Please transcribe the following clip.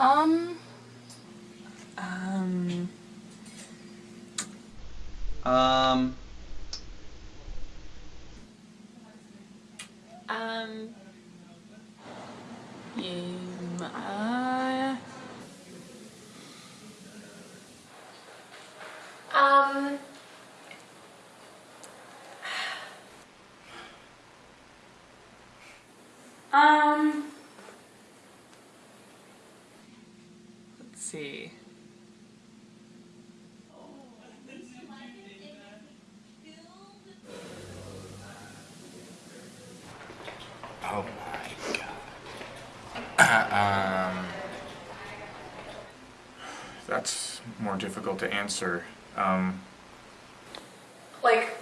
Um, Um. Um, Um. You. Uh. um, um, see. Oh my god. um, that's more difficult to answer. Um, like